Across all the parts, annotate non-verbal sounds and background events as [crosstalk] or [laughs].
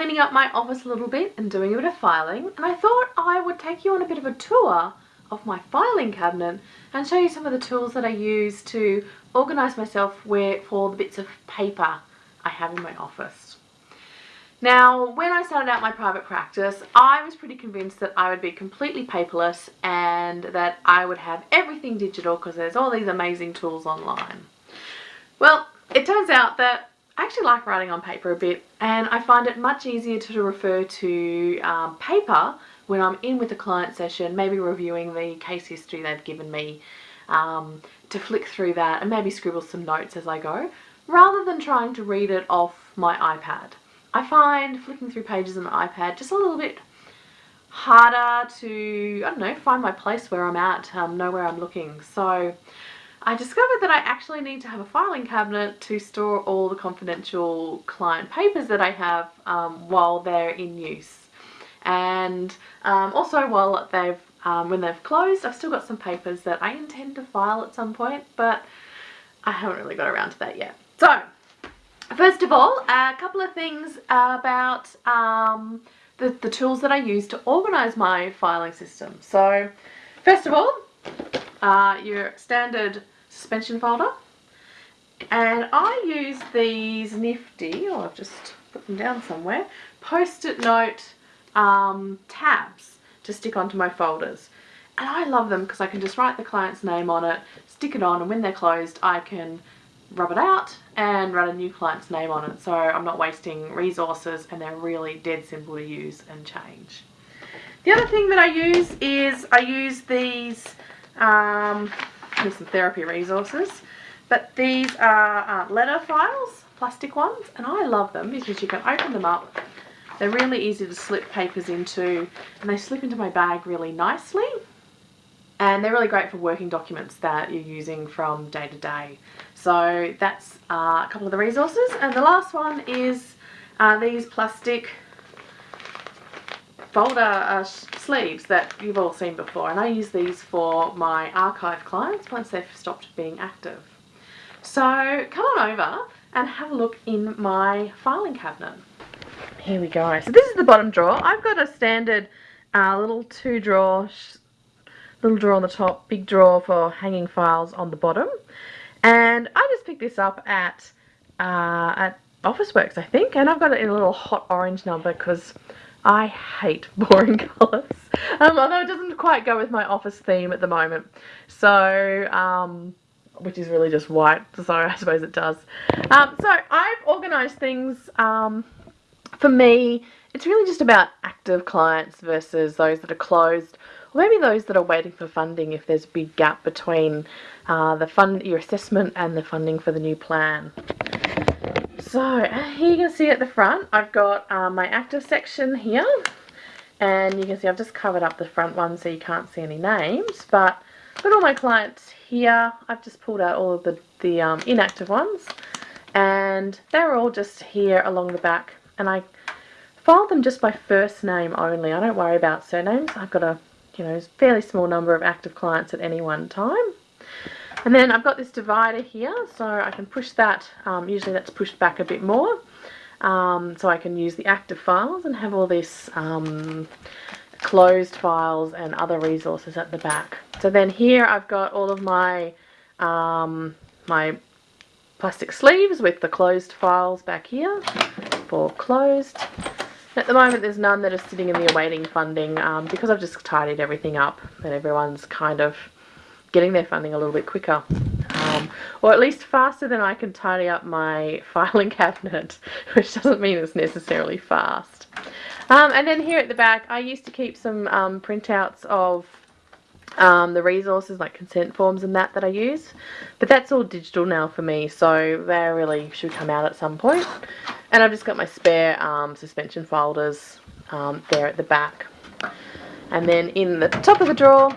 cleaning up my office a little bit and doing a bit of filing and I thought I would take you on a bit of a tour of my filing cabinet and show you some of the tools that I use to organise myself where, for the bits of paper I have in my office. Now, when I started out my private practice, I was pretty convinced that I would be completely paperless and that I would have everything digital because there's all these amazing tools online. Well, it turns out that I actually like writing on paper a bit and I find it much easier to refer to um, paper when I'm in with a client session, maybe reviewing the case history they've given me, um, to flick through that and maybe scribble some notes as I go, rather than trying to read it off my iPad. I find flicking through pages on the iPad just a little bit harder to, I don't know, find my place where I'm at, um, know where I'm looking. So I discovered that I actually need to have a filing cabinet to store all the confidential client papers that I have um, while they're in use. And um, also while they've, um, when they've closed, I've still got some papers that I intend to file at some point, but I haven't really got around to that yet. So, first of all, a couple of things about um, the, the tools that I use to organise my filing system. So, first of all, uh, your standard suspension folder. And I use these nifty, or I've just put them down somewhere, post-it note um, tabs to stick onto my folders. And I love them because I can just write the client's name on it, stick it on, and when they're closed I can rub it out and write a new client's name on it so I'm not wasting resources and they're really dead simple to use and change. The other thing that I use is I use these um, some therapy resources. But these are uh, letter files, plastic ones, and I love them because you can open them up. They're really easy to slip papers into, and they slip into my bag really nicely. And they're really great for working documents that you're using from day to day. So that's uh, a couple of the resources. And the last one is uh, these plastic folder uh, sleeves that you've all seen before and I use these for my archive clients once they've stopped being active. So come on over and have a look in my filing cabinet. Here we go. So this is the bottom drawer. I've got a standard uh, little two drawer, little drawer on the top, big drawer for hanging files on the bottom. And I just picked this up at, uh, at Officeworks I think and I've got it in a little hot orange number because I hate [laughs] boring colours, um, although it doesn't quite go with my office theme at the moment. So, um, which is really just white, so I suppose it does. Um, so I've organised things, um, for me, it's really just about active clients versus those that are closed, or maybe those that are waiting for funding if there's a big gap between uh, the fund, your assessment and the funding for the new plan. So here you can see at the front I've got um, my active section here and you can see I've just covered up the front one so you can't see any names but got all my clients here. I've just pulled out all of the, the um, inactive ones and they're all just here along the back and I file them just by first name only. I don't worry about surnames. I've got a you know fairly small number of active clients at any one time. And then I've got this divider here, so I can push that, um, usually that's pushed back a bit more, um, so I can use the active files and have all this um, closed files and other resources at the back. So then here I've got all of my, um, my plastic sleeves with the closed files back here for closed. At the moment there's none that are sitting in the awaiting funding um, because I've just tidied everything up and everyone's kind of getting their funding a little bit quicker. Um, or at least faster than I can tidy up my [laughs] filing cabinet, which doesn't mean it's necessarily fast. Um, and then here at the back, I used to keep some um, printouts of um, the resources like consent forms and that that I use. But that's all digital now for me, so they really should come out at some point. And I've just got my spare um, suspension folders um, there at the back. And then in the top of the drawer,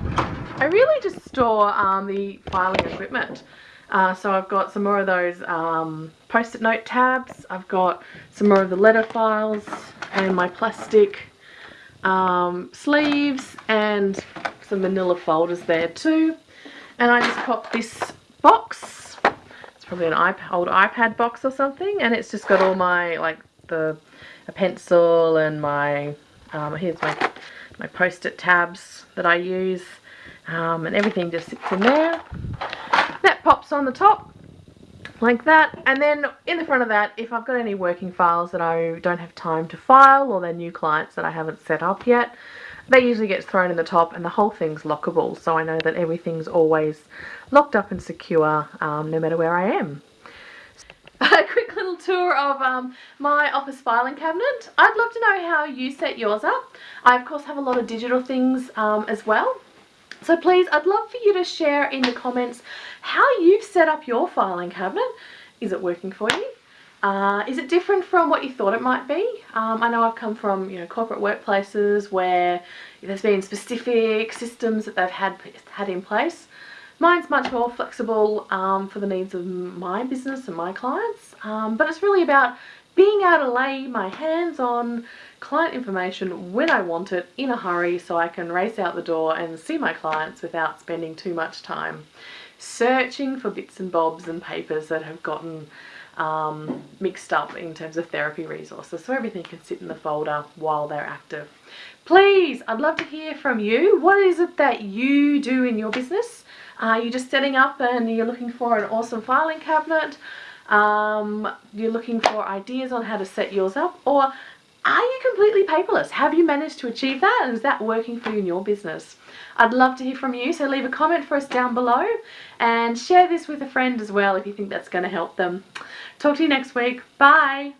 I really just store um, the filing equipment. Uh, so I've got some more of those um, post-it note tabs. I've got some more of the letter files and my plastic um, sleeves and some manila folders there too. And I just popped this box. It's probably an iPad, old iPad box or something. And it's just got all my, like, the a pencil and my um, here's my my post-it tabs that I use um, and everything just sits in there on the top like that and then in the front of that if I've got any working files that I don't have time to file or they're new clients that I haven't set up yet they usually gets thrown in the top and the whole thing's lockable so I know that everything's always locked up and secure um, no matter where I am. [laughs] A quick little tour of um, my office filing cabinet. I'd love to know how you set yours up. I of course have a lot of digital things um, as well. So please, I'd love for you to share in the comments how you've set up your filing cabinet. Is it working for you? Uh, is it different from what you thought it might be? Um, I know I've come from you know corporate workplaces where there's been specific systems that they've had had in place. Mine's much more flexible um, for the needs of my business and my clients, um, but it's really about being able to lay my hands on client information when I want it in a hurry so I can race out the door and see my clients without spending too much time searching for bits and bobs and papers that have gotten um, mixed up in terms of therapy resources so everything can sit in the folder while they're active. Please, I'd love to hear from you. What is it that you do in your business? Are you just setting up and you're looking for an awesome filing cabinet? Um, you're looking for ideas on how to set yours up? Or are you completely paperless? Have you managed to achieve that? And is that working for you in your business? I'd love to hear from you, so leave a comment for us down below and share this with a friend as well if you think that's going to help them. Talk to you next week. Bye!